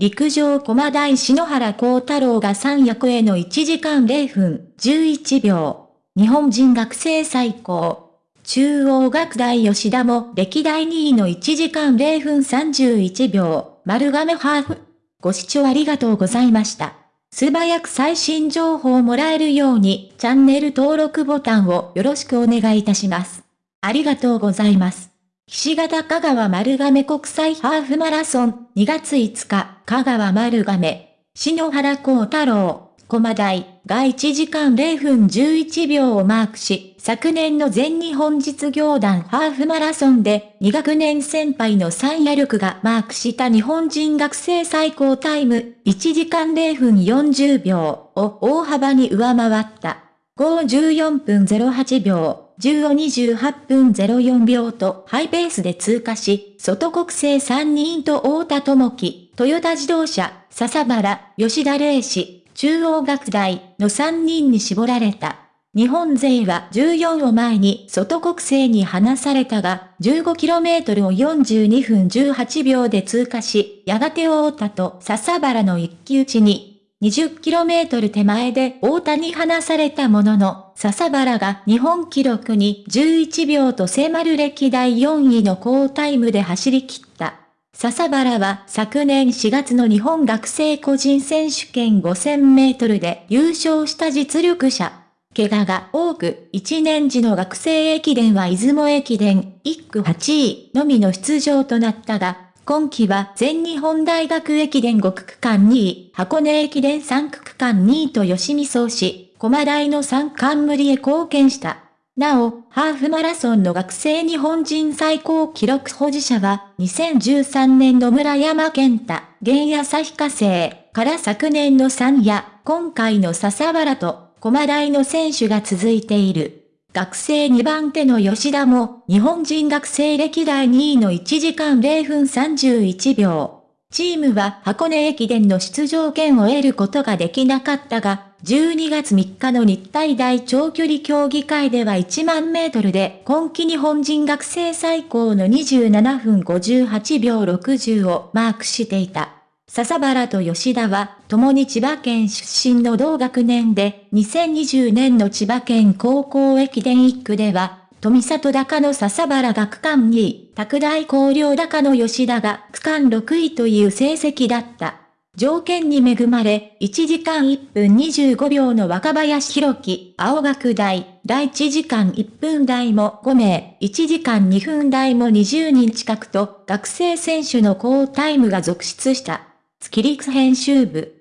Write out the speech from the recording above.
陸上駒大篠原幸太郎が3役への1時間0分11秒。日本人学生最高。中央学大吉田も歴代2位の1時間0分31秒。丸亀ハーフ。ご視聴ありがとうございました。素早く最新情報をもらえるようにチャンネル登録ボタンをよろしくお願いいたします。ありがとうございます。岸形香川丸亀国際ハーフマラソン。2月5日香川丸亀篠原幸太郎。駒大。が1時間0分11秒をマークし、昨年の全日本実業団。ハーフマラソンで。2学年先輩の三夜力がマークした日本人学生最高タイム。1時間0分40秒を大幅に上回った。514分08秒。1528分04秒とハイペースで通過し、外国製3人と太田智樹、トヨタ自動車、笹原、吉田礼士、中央学大の3人に絞られた。日本勢は14を前に外国製に離されたが、15km を42分18秒で通過し、やがて太田と笹原の一騎打ちに 20km 手前で大田に離されたものの、笹原が日本記録に11秒と迫る歴代4位の高タイムで走り切った。笹原は昨年4月の日本学生個人選手権5000メートルで優勝した実力者。怪我が多く、1年時の学生駅伝は出雲駅伝1区8位のみの出場となったが、今季は全日本大学駅伝5区区間2位、箱根駅伝3区区間2位と吉見総し、駒大の3冠無へ貢献した。なお、ハーフマラソンの学生日本人最高記録保持者は、2013年の村山健太、現旭化成から昨年の3や、今回の笹原と、駒大の選手が続いている。学生2番手の吉田も、日本人学生歴代2位の1時間0分31秒。チームは箱根駅伝の出場権を得ることができなかったが、12月3日の日体大長距離競技会では1万メートルで今季日本人学生最高の27分58秒60をマークしていた。笹原と吉田は、共に千葉県出身の同学年で、2020年の千葉県高校駅伝1区では、富里高の笹原が区間2位、拓大高陵高の吉田が区間6位という成績だった。条件に恵まれ、1時間1分25秒の若林弘樹、青学大、第1時間1分台も5名、1時間2分台も20人近くと、学生選手の高タイムが続出した。スキリックス編集部。